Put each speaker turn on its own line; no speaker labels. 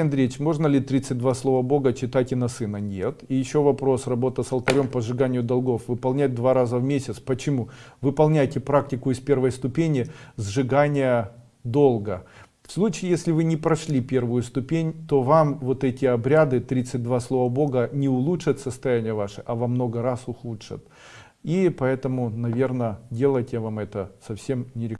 Андреевич, можно ли 32 слова Бога читать и на сына? Нет. И еще вопрос, работа с алтарем по сжиганию долгов. Выполнять два раза в месяц. Почему? Выполняйте практику из первой ступени сжигания долга. В случае, если вы не прошли первую ступень, то вам вот эти обряды, 32 слова Бога, не улучшат состояние ваше, а во много раз ухудшат. И поэтому, наверное, делать я вам это совсем не рекомендую.